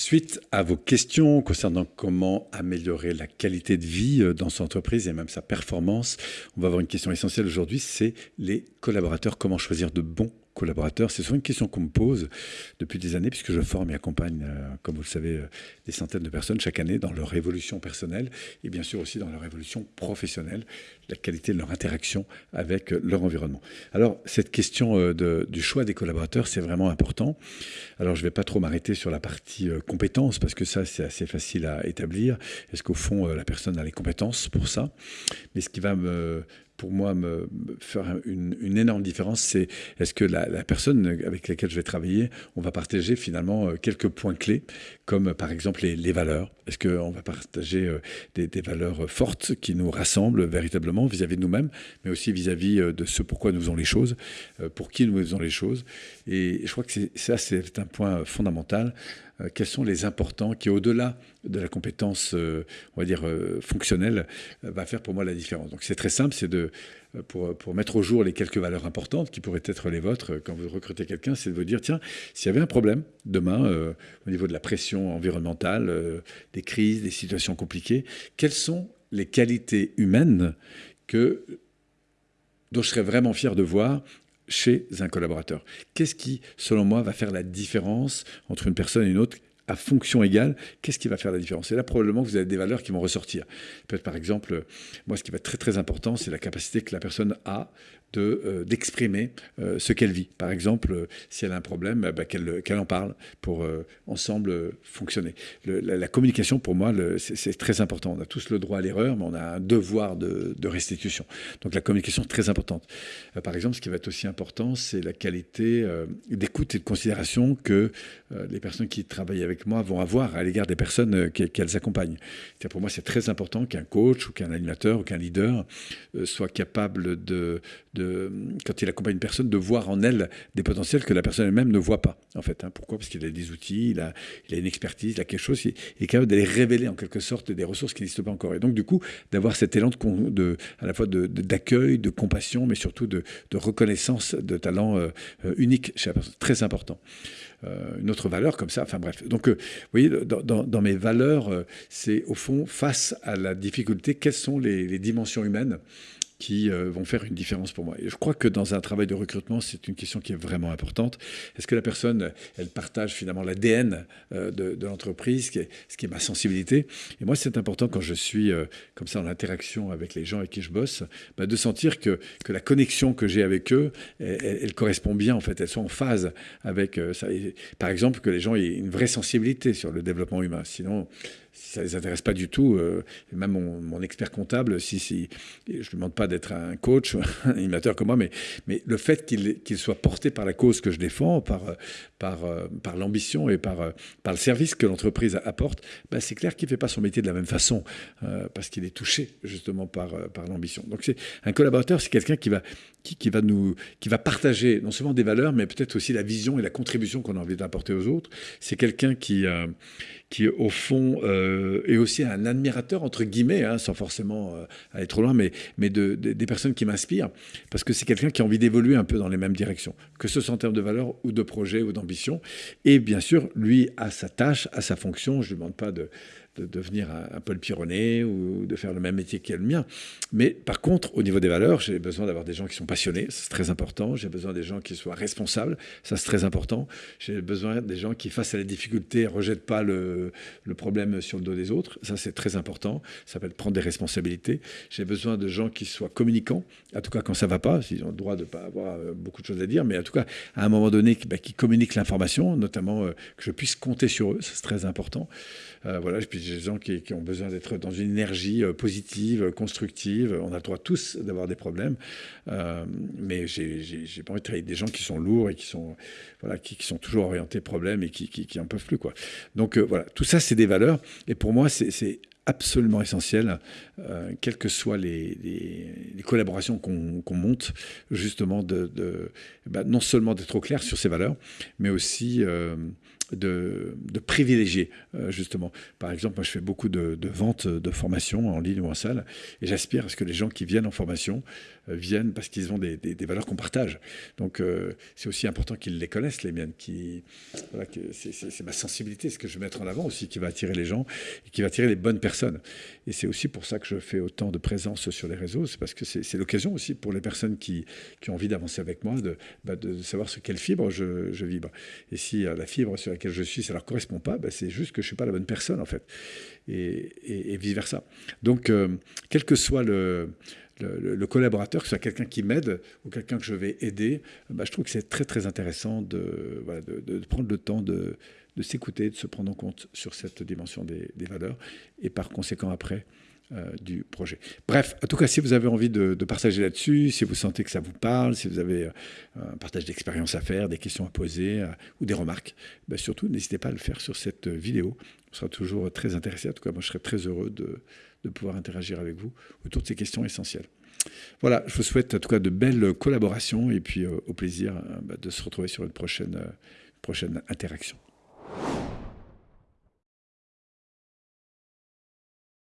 Suite à vos questions concernant comment améliorer la qualité de vie euh, dans son entreprise et même sa performance, on va avoir une question essentielle aujourd'hui, c'est les collaborateurs, comment choisir de bons collaborateurs C'est souvent une question qu'on me pose depuis des années, puisque je forme et accompagne, euh, comme vous le savez, euh, des centaines de personnes chaque année dans leur évolution personnelle et bien sûr aussi dans leur évolution professionnelle, la qualité de leur interaction avec euh, leur environnement. Alors, cette question du choix des collaborateurs, c'est vraiment important. Alors, je ne vais pas trop m'arrêter sur la partie compétences, parce que ça, c'est assez facile à établir. Est-ce qu'au fond, la personne a les compétences pour ça? Mais ce qui va me pour moi me, faire une, énorme différence, c'est est-ce que la, personne avec laquelle je vais travailler, on va partager finalement euh, quelques points clés, comme par exemple les, valeurs. Est-ce qu'on va partager euh, des, valeurs fortes qui nous rassemblent véritablement vis-à-vis de nous-mêmes, mais aussi vis-à-vis euh, de ce pourquoi nous faisons les choses, pour qui nous faisons les choses? Et je crois que ça, c'est un point fondamental. Euh, quels sont les importants qui, au-delà de la compétence, euh, on va dire, euh, fonctionnelle, va faire pour moi la différence? Donc c'est très simple, c'est de, pour, mettre au jour les quelques valeurs importantes qui pourraient être les vôtres quand vous recrutez quelqu'un, c'est de vous dire, tiens, s'il y avait un problème demain au niveau de la pression environnementale, des crises, des situations compliquées, quelles sont les qualités humaines que dont je serais vraiment fier de voir chez un collaborateur? Qu'est-ce qui, selon moi, va faire la différence entre une personne et une autre à fonction égale, qu'est-ce qui va faire la différence? Et là, probablement, vous avez des valeurs qui vont ressortir. Peut-être, par exemple, moi, ce qui va être très, très important, c'est la capacité que la personne a euh, d'exprimer euh, ce qu'elle vit. Par exemple, euh, si elle a un problème, bah, qu'elle en parle pour ensemble fonctionner. la, communication, pour moi, c'est très important. On a tous le droit à l'erreur, mais on a un devoir de, restitution. Donc la communication est très importante. par exemple, ce qui va être aussi important, c'est la qualité d'écoute et de considération que les personnes qui travaillent avec moi vont avoir à l'égard des personnes qu'elles accompagnent. Pour moi, c'est très important qu'un coach ou qu'un animateur ou qu'un leader soit capable de quand il accompagne une personne, de voir en elle des potentiels que la personne elle-même ne voit pas. En fait, hein. pourquoi? Parce qu'il a des outils, il a, une expertise, il a quelque chose, il, est capable d'aller révéler en quelque sorte des ressources qui n'existent pas encore. Et donc, du coup, d'avoir cet élan de, à la fois d'accueil, de, compassion, mais surtout de, reconnaissance de talent euh, euh, unique chez la personne. Très important. Euh, une autre valeur comme ça. Enfin bref. Donc, vous voyez, dans, mes valeurs, c'est au fond, face à la difficulté, quelles sont les dimensions humaines qui euh, vont faire une différence pour moi. Et je crois que dans un travail de recrutement, c'est une question qui est vraiment importante. Est-ce que la personne, elle partage finalement l'ADN euh, de, l'entreprise, ce, qui est ma sensibilité Et moi, c'est important quand je suis euh, comme ça en interaction avec les gens avec qui je bosse, bah, de sentir que, que la connexion que j'ai avec eux, elle, correspond bien, en fait, elles sont en phase avec ça. par exemple, que les gens aient une vraie sensibilité sur le développement humain. Sinon, si ça ne les intéresse pas du tout, euh, même mon, expert comptable, si, si je ne demande pas d'être un coach, un animateur comme moi, mais, le fait qu'il soit porté par la cause que je défends, par, euh, l'ambition et par, euh, par le service que l'entreprise apporte, bah, c'est clair qu'il ne fait pas son métier de la même façon, parce qu'il est touché justement par, l'ambition. Donc c'est un collaborateur, c'est quelqu'un qui va, partager non seulement des valeurs, mais peut-être aussi la vision et la contribution qu'on a envie d'apporter aux autres. C'est quelqu'un qui, au fond est aussi un admirateur entre guillemets, hein, sans forcément euh, aller trop loin, mais, mais de, des personnes qui m'inspirent, parce que c'est quelqu'un qui a envie d'évoluer un peu dans les mêmes directions, que ce soit en termes de valeur ou de projet ou d'ambition. Et bien sûr, lui a sa tâche, a sa fonction. Je ne demande pas de de devenir un, Paul Pironnet ou de faire le même métier qu'elle le mien. Mais par contre, au niveau des valeurs, j'ai besoin d'avoir des gens qui sont passionnés, c'est très important. J'ai besoin des gens qui soient responsables, ça c'est très important. J'ai besoin des gens qui, face à la difficulté, rejettent pas le, le, problème sur le dos des autres, ça c'est très important. Ça être prendre des responsabilités. J'ai besoin de gens qui soient communicants, en tout cas quand ça ne va pas, s'ils ont le droit de ne pas avoir euh, beaucoup de choses à dire, mais en tout cas, à un moment donné, bah, qui communiquent l'information, notamment euh, que je puisse compter sur eux, c'est très important. Euh, voilà, puis j'ai des gens qui, ont besoin d'être dans une énergie euh, positive, constructive. On a le droit tous d'avoir des problèmes, euh, mais j'ai pas envie de travailler avec des gens qui sont lourds et qui sont, voilà, qui, sont toujours orientés problèmes et qui, qui, en peuvent plus. Quoi. Donc voilà, tout ça, c'est des valeurs. Et pour moi, c'est absolument essentiel, quelles que soient les, collaborations qu'on monte, justement, de bah, non seulement d'être au clair sur ces valeurs, mais aussi de, privilégier, euh, justement. Par exemple, moi, je fais beaucoup de, ventes de formations en ligne ou en salle, et j'aspire à ce que les gens qui viennent en formation euh, viennent parce qu'ils ont des, valeurs qu'on partage. Donc, euh, c'est aussi important qu'ils les connaissent, les miennes. Qui, c'est ma sensibilité, ce que je vais mettre en avant aussi, qui va attirer les gens et qui va attirer les bonnes personnes. Et c'est aussi pour ça que je fais autant de présence sur les réseaux, c'est parce que c'est l'occasion aussi pour les personnes qui, qui ont envie d'avancer avec moi de, bah, de savoir sur quelle fibre je, je vibre. Et si la fibre sur laquelle je suis, ça leur correspond pas, ben c'est juste que je suis pas la bonne personne en fait, et, vice versa. Donc, euh, quel que soit le, collaborateur, que ce soit quelqu'un qui m'aide ou quelqu'un que je vais aider, ben, je trouve que c'est très très intéressant de, prendre le temps de, s'écouter, de se prendre en compte sur cette dimension des valeurs, et par conséquent après euh, du projet. Bref, en tout cas, si vous avez envie de, partager là-dessus, si vous sentez que ça vous parle, si vous avez euh, un partage d'expérience à faire, des questions à poser euh, ou des remarques, ben surtout n'hésitez pas à le faire sur cette vidéo. On sera toujours très intéressé. En tout cas, moi, je serais très heureux de, pouvoir interagir avec vous autour de ces questions essentielles. Voilà, je vous souhaite en tout cas de belles collaborations et puis au plaisir ben, de se retrouver sur une prochaine interaction.